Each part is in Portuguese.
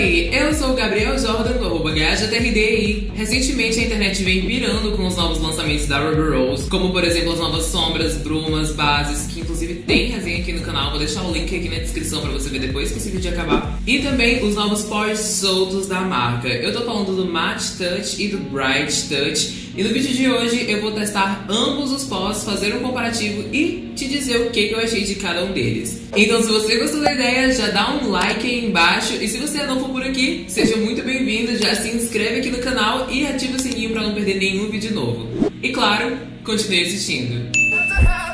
Oi, eu sou o Gabriel Jordan do arroba e recentemente a internet vem pirando com os novos lançamentos da Ruby Rose, como por exemplo as novas sombras, brumas, bases, que inclusive tem resenha aqui no canal, vou deixar o link aqui na descrição pra você ver depois que esse vídeo acabar. E também os novos pós soltos da marca. Eu tô falando do Matte Touch e do Bright Touch, e no vídeo de hoje eu vou testar ambos os pós, fazer um comparativo e te dizer o que, eu achei de cada um deles. Então se você gostou da ideia, já dá um like aí embaixo e se você não for por aqui, seja muito bem-vindo, já se inscreve aqui no canal e ativa o sininho para não perder nenhum vídeo novo. E claro, continue assistindo.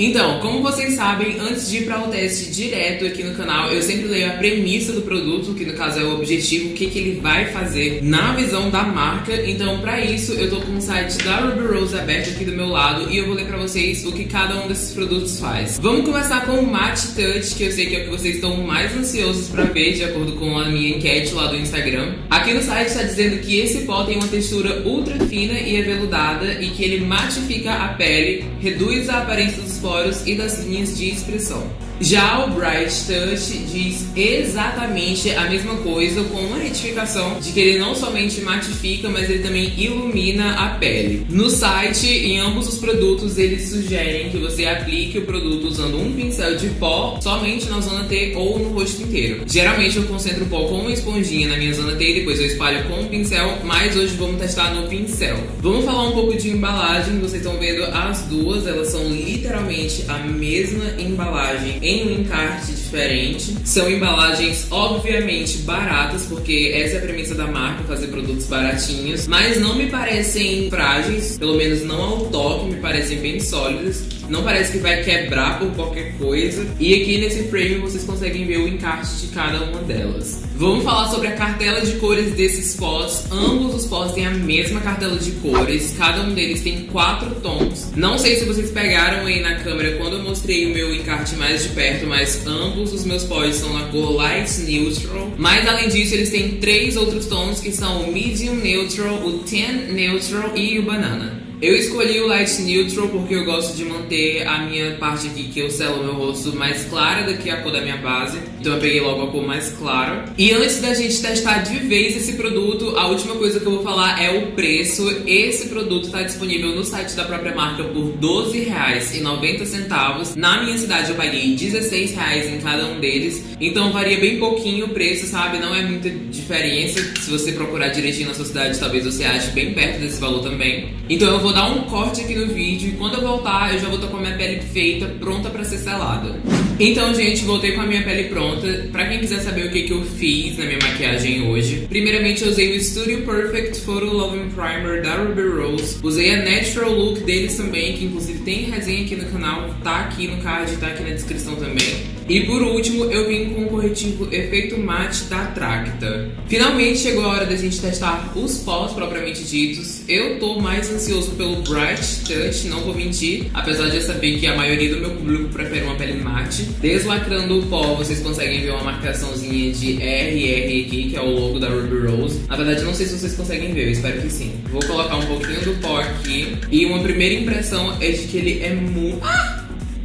Então, como vocês sabem, antes de ir para o teste direto aqui no canal, eu sempre leio a premissa do produto, que no caso é o objetivo, o que, que ele vai fazer na visão da marca. Então, para isso, eu tô com o site da Ruby Rose aberto aqui do meu lado e eu vou ler para vocês o que cada um desses produtos faz. Vamos começar com o Matte Touch, que eu sei que é o que vocês estão mais ansiosos para ver, de acordo com a minha enquete lá do Instagram. Aqui no site está dizendo que esse pó tem uma textura ultra fina e aveludada e que ele matifica a pele, reduz a aparência dos poros e das linhas de expressão. Já o Bright Touch diz exatamente a mesma coisa, com uma retificação de que ele não somente matifica, mas ele também ilumina a pele. No site, em ambos os produtos, eles sugerem que você aplique o produto usando um pincel de pó somente na zona T ou no rosto inteiro. Geralmente eu concentro o pó com uma esponjinha na minha zona T e depois eu espalho com o pincel, mas hoje vamos testar no pincel. Vamos falar um pouco de embalagem, vocês estão vendo as duas, elas são literalmente a mesma embalagem em um encarte diferente. São embalagens obviamente baratas, porque essa é a premissa da marca, fazer produtos baratinhos, mas não me parecem frágeis, pelo menos não ao toque, me parecem bem sólidas. Não parece que vai quebrar por qualquer coisa. E aqui nesse frame vocês conseguem ver o encarte de cada uma delas. Vamos falar sobre a cartela de cores desses pós. Ambos os pós têm a mesma cartela de cores. Cada um deles tem quatro tons. Não sei se vocês pegaram aí na câmera quando eu mostrei o meu encarte mais de perto, mas ambos os meus pós são na cor Light Neutral. Mas além disso, eles têm três outros tons que são o Medium Neutral, o Tan Neutral e o Banana. Eu escolhi o Light Neutral porque eu gosto de manter a minha parte aqui que eu selo meu rosto mais clara do que a cor da minha base. Então eu peguei logo a cor mais clara. E antes da gente testar de vez esse produto, a última coisa que eu vou falar é o preço. Esse produto está disponível no site da própria marca por R$12,90. Na minha cidade eu paguei R$16,00 em cada um deles. Então varia bem pouquinho o preço, sabe? Não é muita diferença. Se você procurar direitinho na sua cidade, talvez você ache bem perto desse valor também. Então eu vou vou dar um corte aqui no vídeo e quando eu voltar eu já vou estar com a minha pele feita, pronta pra ser selada. Então, gente, voltei com a minha pele pronta. Pra quem quiser saber o que, que eu fiz na minha maquiagem hoje, primeiramente eu usei o Studio Perfect Photo Loving Primer da Ruby Rose. Usei a Natural Look deles também, que inclusive tem resenha aqui no canal, tá aqui no card, tá aqui na descrição também. E por último, eu vim com o corretivo Efeito Matte da Tracta. Finalmente chegou a hora da gente testar os pós propriamente ditos. Eu tô mais ansioso pelo Bright Touch, não vou mentir, apesar de eu saber que a maioria do meu público prefere uma pele mate. Deslacrando o pó, vocês conseguem ver uma marcaçãozinha de RR aqui, que é o logo da Ruby Rose. Na verdade, não sei se vocês conseguem ver, eu espero que sim. Vou colocar um pouquinho do pó aqui. E uma primeira impressão é de que ele é muito... Ah!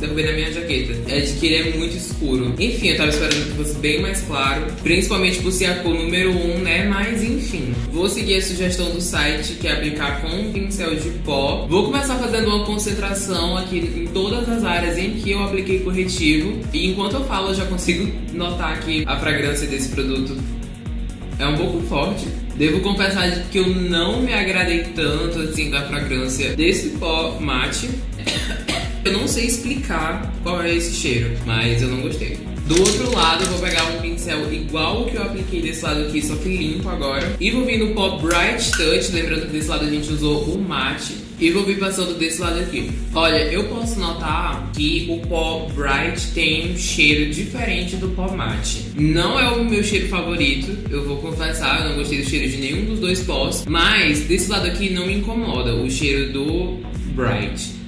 Derrubei na minha jaqueta, é de que ele é muito escuro. Enfim, eu tava esperando que fosse bem mais claro, principalmente por ser a cor número 1, um, né? Mas enfim, vou seguir a sugestão do site, que é aplicar com um pincel de pó. Vou começar fazendo uma concentração aqui em todas as áreas em que eu apliquei corretivo. E enquanto eu falo, eu já consigo notar que a fragrância desse produto é um pouco forte. Devo confessar que eu não me agradei tanto assim da fragrância desse pó mate. Eu não sei explicar qual é esse cheiro, mas eu não gostei. Do outro lado, eu vou pegar um pincel igual o que eu apliquei desse lado aqui, só que limpo agora. E vou vir no pó Bright Touch, lembrando que desse lado a gente usou o mate. E vou vir passando desse lado aqui. Olha, eu posso notar que o pó Bright tem um cheiro diferente do pó mate. Não é o meu cheiro favorito, eu vou confessar, eu não gostei do cheiro de nenhum dos dois pós. Mas desse lado aqui não me incomoda o cheiro do Bright.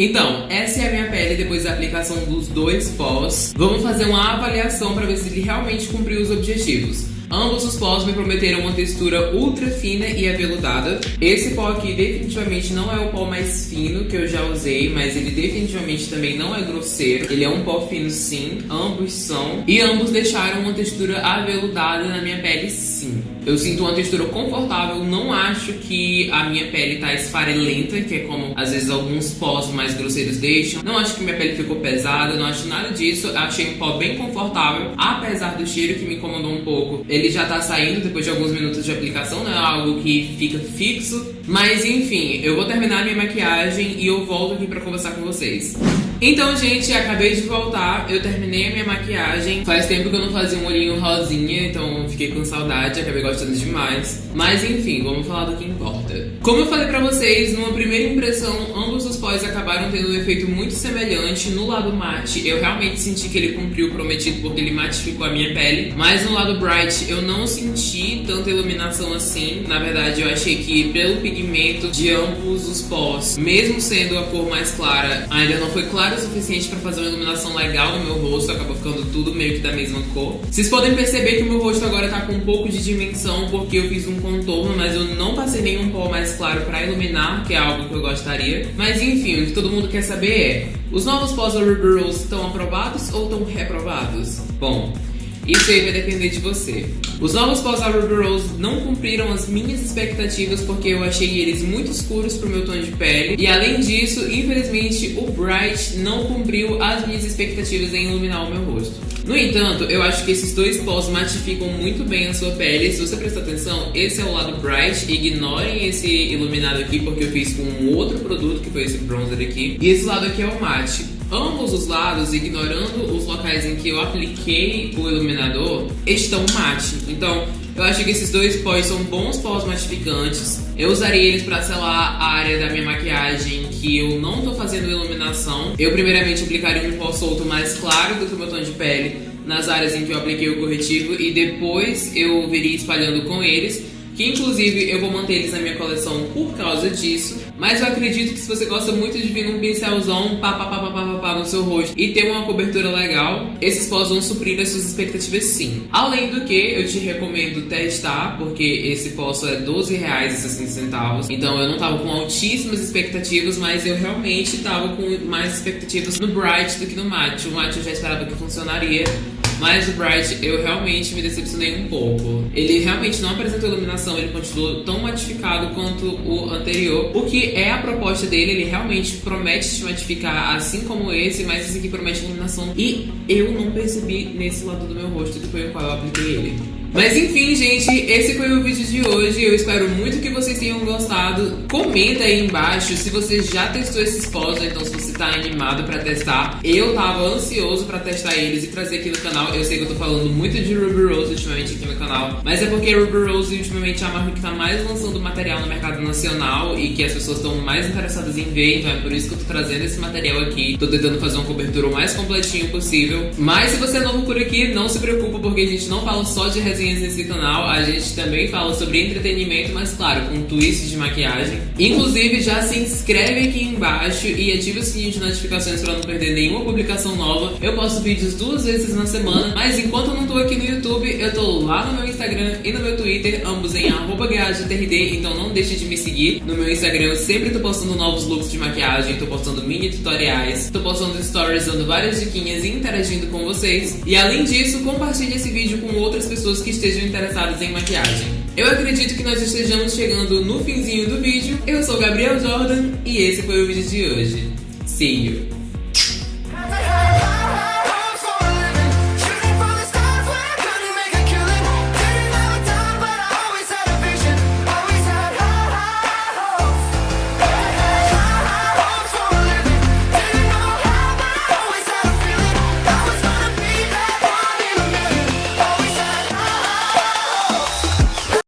Então, essa é a minha pele depois da aplicação dos dois pós. Vamos fazer uma avaliação para ver se ele realmente cumpriu os objetivos. Ambos os pós me prometeram uma textura ultra fina e aveludada. Esse pó aqui definitivamente não é o pó mais fino que eu já usei, mas ele definitivamente também não é grosseiro. Ele é um pó fino sim, ambos são. E ambos deixaram uma textura aveludada na minha pele sim. Eu sinto uma textura confortável, não acho que a minha pele tá esfarelenta, que é como às vezes alguns pós mais grosseiros deixam. Não acho que minha pele ficou pesada, não acho nada disso. Achei um pó bem confortável, apesar do cheiro que me incomodou um pouco. Ele já tá saindo depois de alguns minutos de aplicação, não é algo que fica fixo. Mas enfim, eu vou terminar minha maquiagem e eu volto aqui pra conversar com vocês. Então, gente, acabei de voltar. Eu terminei a minha maquiagem. Faz tempo que eu não fazia um olhinho rosinha, então fiquei com saudade, acabei gostando demais. Mas enfim, vamos falar do que importa. Como eu falei pra vocês, numa primeira impressão, ambos os pós acabaram tendo um efeito muito semelhante. No lado mate, eu realmente senti que ele cumpriu o prometido porque ele matificou a minha pele. Mas no lado bright, eu não senti tanta iluminação assim. Na verdade, eu achei que pelo pigmento de ambos os pós, mesmo sendo a cor mais clara, ainda não foi clara o suficiente para fazer uma iluminação legal no meu rosto, acabou ficando tudo meio que da mesma cor. Vocês podem perceber que o meu rosto agora tá com um pouco de dimensão porque eu fiz um contorno, mas eu não passei nenhum pó mais claro para iluminar, que é algo que eu gostaria. Mas enfim, o que todo mundo quer saber é, os novos pós Rose estão aprovados ou estão reprovados? Bom, isso aí vai depender de você. Os novos pós Ruby Rose não cumpriram as minhas expectativas porque eu achei eles muito escuros pro meu tom de pele. E além disso, infelizmente, o Bright não cumpriu as minhas expectativas em iluminar o meu rosto. No entanto, eu acho que esses dois pós matificam muito bem a sua pele. Se você prestar atenção, esse é o lado Bright. Ignorem esse iluminado aqui porque eu fiz com um outro produto, que foi esse bronzer aqui. E esse lado aqui é o mate ambos os lados, ignorando os locais em que eu apliquei o iluminador, estão mate. Então, eu acho que esses dois pós são bons pós matificantes. Eu usaria eles para selar a área da minha maquiagem que eu não tô fazendo iluminação. Eu primeiramente aplicaria um pó solto mais claro do que o meu tom de pele nas áreas em que eu apliquei o corretivo e depois eu viria espalhando com eles que inclusive eu vou manter eles na minha coleção por causa disso. Mas eu acredito que se você gosta muito de vir num pincelzão pá, pá, pá, pá, pá, pá, no seu rosto e ter uma cobertura legal, esses pós vão suprir as suas expectativas sim. Além do que, eu te recomendo testar, porque esse pó só é R$12,60. Então eu não tava com altíssimas expectativas, mas eu realmente tava com mais expectativas no Bright do que no Matte. O Matte eu já esperava que funcionaria. Mas o Bright eu realmente me decepcionei um pouco. Ele realmente não apresentou iluminação, ele continuou tão matificado quanto o anterior. O que é a proposta dele, ele realmente promete te matificar assim como esse, mas esse aqui promete iluminação. E eu não percebi nesse lado do meu rosto que foi o qual eu apliquei ele. Mas enfim, gente, esse foi o vídeo de hoje. Eu espero muito que vocês tenham gostado. Comenta aí embaixo se você já testou esses pós, então se você tá animado pra testar. Eu tava ansioso pra testar eles e trazer aqui no canal. Eu sei que eu tô falando muito de Ruby Rose ultimamente aqui no canal, mas é porque Ruby Rose ultimamente é a marca que tá mais lançando material no mercado nacional e que as pessoas estão mais interessadas em ver, então é por isso que eu tô trazendo esse material aqui. Tô tentando fazer uma cobertura o mais completinho possível. Mas se você é novo por aqui, não se preocupa porque a gente não fala só de resenha resenhas nesse canal. A gente também fala sobre entretenimento, mas claro, com twist de maquiagem. Inclusive, já se inscreve aqui embaixo e ativa o sininho de notificações para não perder nenhuma publicação nova. Eu posto vídeos duas vezes na semana, mas enquanto eu não tô aqui no YouTube, eu tô lá no meu Instagram e no meu Twitter, ambos em @gajotrd, então não deixe de me seguir. No meu Instagram eu sempre tô postando novos looks de maquiagem, tô postando mini tutoriais, tô postando stories dando várias diquinhas e interagindo com vocês. E além disso, compartilhe esse vídeo com outras pessoas que que estejam interessados em maquiagem. Eu acredito que nós estejamos chegando no finzinho do vídeo. Eu sou Gabriel Jordan e esse foi o vídeo de hoje. See you!